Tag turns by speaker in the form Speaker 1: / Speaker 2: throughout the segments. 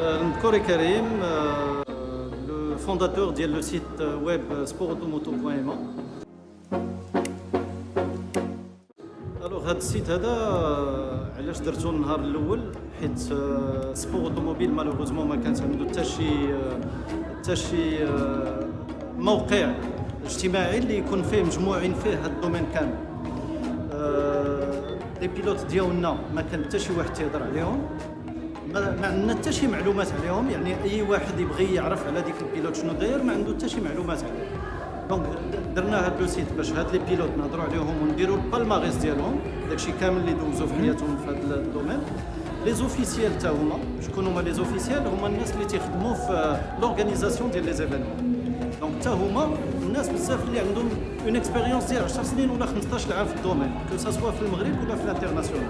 Speaker 1: Touré Karim, euh, le fondateur du site web sportautomoto.ma. Alors, هذا ال site هذا علاش درتو النهار الأول؟ حيت sport automobile malheureusement ما كانت عنده حتى شي حتى شي موقع اجتماعي اللي يكون فيه مجموعين فيه هذا ال domaine كامل. les pilotes ديالنا ما كان حتى شي واحد تيهضر عليهم. ما عندنا حتى شي معلومات عليهم. يعني أي واحد يبغي يعرف على ديك ال pilote شنو داير ما عنده حتى شي معلومات عليه. donc درنا هاد le site باش هاد les pilotes نهضروا عليهم ونديروا ال palmarès ديالهم داكشي كامل اللي دوزوا في حياتهم في هاد ال domaine. les officiels تا هما شكون هما les officiels هما الناس اللي تيخدموا في l'organisation ديال les événements donc حتى هما الناس بزاف اللي عندهم une expérience ديال 10 سنين ولا 15 عام في ال domaine que ce soit في المغرب ولا في ال international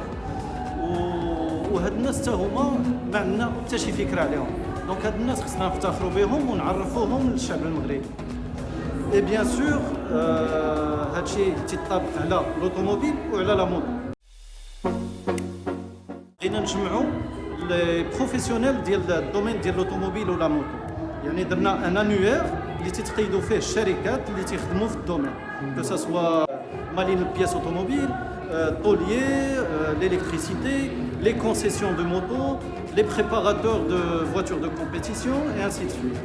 Speaker 1: وهاد الناس حتى هما ما عندنا حتى شي فكرة عليهم. donc هاد الناس خصنا نفتخروا بهم ونعرفوهم للشعب المغربي. et bien sûr هادشي تيطابق على l'automobile وعلى la moto بغينا نجمعوا les professionnels ديال ال domaine ديال l'automobile و la moto يعني درنا un annuaire اللي تيتقيدوا فيه الشركات اللي تيخدموا في ال domaine. que ce soit مالين ال pièces automobiles tôliers, l'électricité, les concessions de motos, les préparateurs de voitures de compétition et ainsi de suite.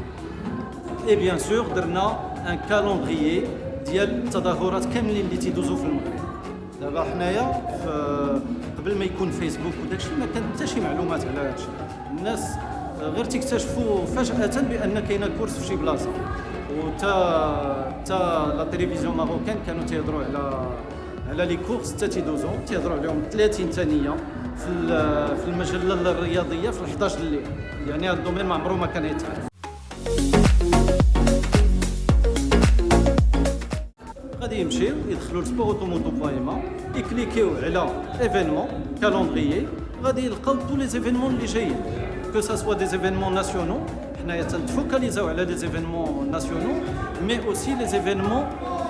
Speaker 1: Et bien sûr, درنا un calendrier ديال التظاهرات كاملين اللي تيدوزوا في المغرب. دابا حنايا قبل ما يكون فيسبوك وداكشي ما كان حتى شي معلومات على هادشي. الناس غير تكتشفوا فجأة بأن كاينه كورس في شي بلاصة وتا تا لا تلفزيون ماروكان كانوا تيهضروا على على لي كورس حتى تيدوزو تيهضروا عليهم 30 ثانية في في المجلة الرياضية في 11 الليل. يعني هذا ال domaine ما عمره ما كان يتعرف. غادي يمشيو يدخلوا ل sport automoto point يكليكيو على événements calendrier غادي يلقاو tous les événements اللي جايين. Que ça soit des événements nationaux, focalisés على des événements nationaux, mais aussi les événements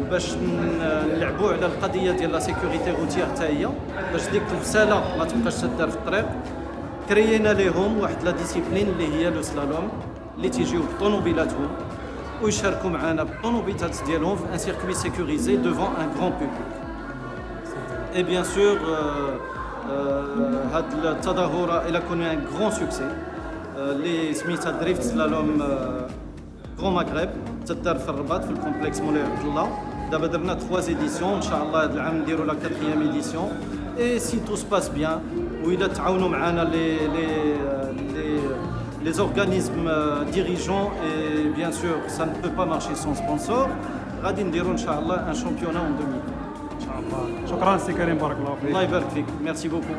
Speaker 1: وباش نلعبوا على القضية ديال la sécurité routière حتى هي. باش ديك الفساله ما تبقاش تدار في الطريق. كريينا لهم واحد la discipline اللي هي le slalom اللي تيجيو بطوموبيلاتهم ويشاركوا معنا بالطوموبيلات ديالهم في un circuit sécurisé devant un grand public et bien sûr هاد التظاهره elle a connu un grand succès اللي سميتها drift slalom غران مغرب تدار في الرباط في الكومبلكس مولاي عبد الله دابا درنا 3 ايديسيون ان شاء الله هذا العام نديروا لا 4 ايديسيون اي سي تو سباس بيان واذا تعاونوا معنا لي لي لي les organismes dirigeants et bien sûr ça ne peut pas marcher sans sponsor غادي نديروا ان شاء الله ان شامبيونا en 2000
Speaker 2: ان شاء الله شكرا سي كريم بارك الله فيك
Speaker 1: الله يبارك فيك ميرسي بوكو